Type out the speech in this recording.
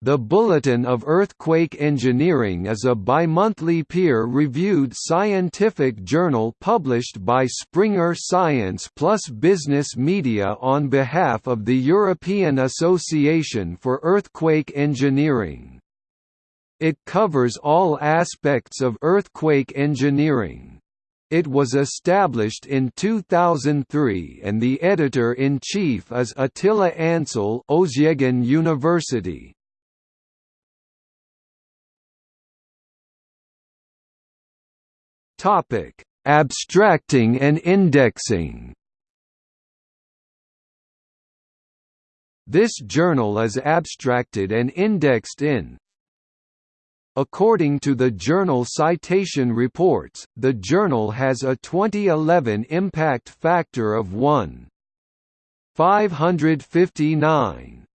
The Bulletin of Earthquake Engineering is a bimonthly peer-reviewed scientific journal published by Springer Science plus Business Media on behalf of the European Association for Earthquake Engineering. It covers all aspects of earthquake engineering. It was established in 2003 and the editor-in-chief is Atilla Ansal Özyeğin University. Topic: Abstracting and indexing. This journal is abstracted and indexed in According to the journal Citation Reports, the journal has a 2011 impact factor of 1.559.